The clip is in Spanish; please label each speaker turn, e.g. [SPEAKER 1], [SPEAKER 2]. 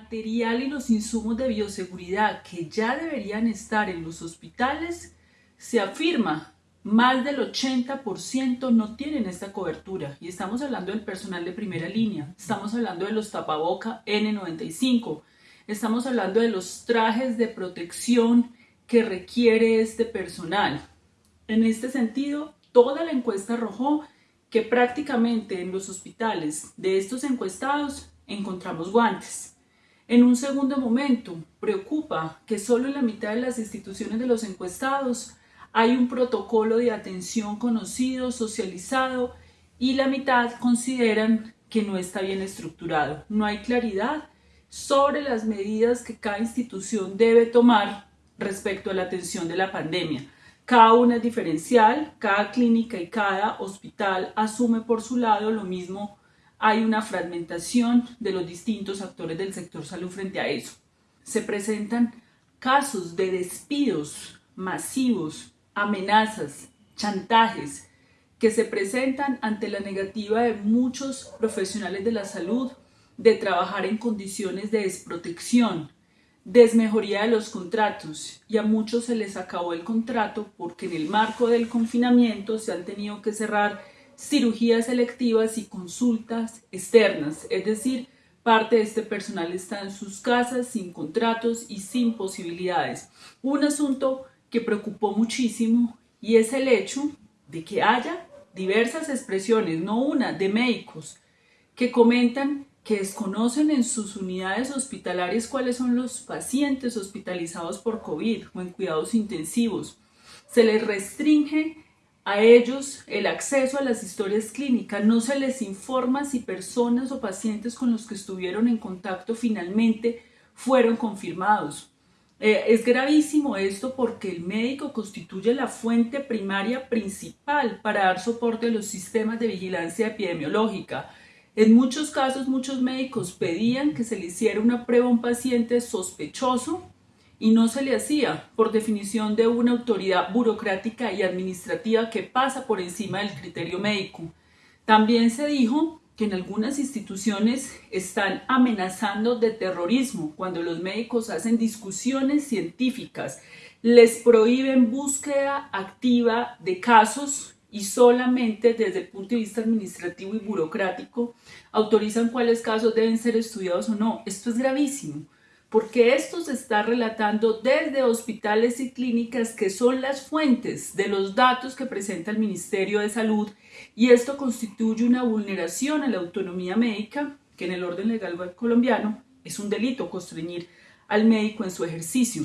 [SPEAKER 1] material y los insumos de bioseguridad que ya deberían estar en los hospitales, se afirma más del 80% no tienen esta cobertura. Y estamos hablando del personal de primera línea, estamos hablando de los tapaboca N95, estamos hablando de los trajes de protección que requiere este personal. En este sentido, toda la encuesta arrojó que prácticamente en los hospitales de estos encuestados encontramos guantes. En un segundo momento, preocupa que solo en la mitad de las instituciones de los encuestados hay un protocolo de atención conocido, socializado, y la mitad consideran que no está bien estructurado. No hay claridad sobre las medidas que cada institución debe tomar respecto a la atención de la pandemia. Cada una es diferencial, cada clínica y cada hospital asume por su lado lo mismo. Hay una fragmentación de los distintos actores del sector salud frente a eso. Se presentan casos de despidos masivos amenazas, chantajes que se presentan ante la negativa de muchos profesionales de la salud de trabajar en condiciones de desprotección, desmejoría de los contratos y a muchos se les acabó el contrato porque en el marco del confinamiento se han tenido que cerrar cirugías selectivas y consultas externas, es decir, parte de este personal está en sus casas sin contratos y sin posibilidades. Un asunto que preocupó muchísimo y es el hecho de que haya diversas expresiones, no una, de médicos que comentan que desconocen en sus unidades hospitalarias cuáles son los pacientes hospitalizados por COVID o en cuidados intensivos. Se les restringe a ellos el acceso a las historias clínicas, no se les informa si personas o pacientes con los que estuvieron en contacto finalmente fueron confirmados. Eh, es gravísimo esto porque el médico constituye la fuente primaria principal para dar soporte a los sistemas de vigilancia epidemiológica. En muchos casos, muchos médicos pedían que se le hiciera una prueba a un paciente sospechoso y no se le hacía por definición de una autoridad burocrática y administrativa que pasa por encima del criterio médico. También se dijo que en algunas instituciones están amenazando de terrorismo cuando los médicos hacen discusiones científicas, les prohíben búsqueda activa de casos y solamente desde el punto de vista administrativo y burocrático autorizan cuáles casos deben ser estudiados o no. Esto es gravísimo porque esto se está relatando desde hospitales y clínicas que son las fuentes de los datos que presenta el Ministerio de Salud y esto constituye una vulneración a la autonomía médica que en el orden legal colombiano es un delito constreñir al médico en su ejercicio.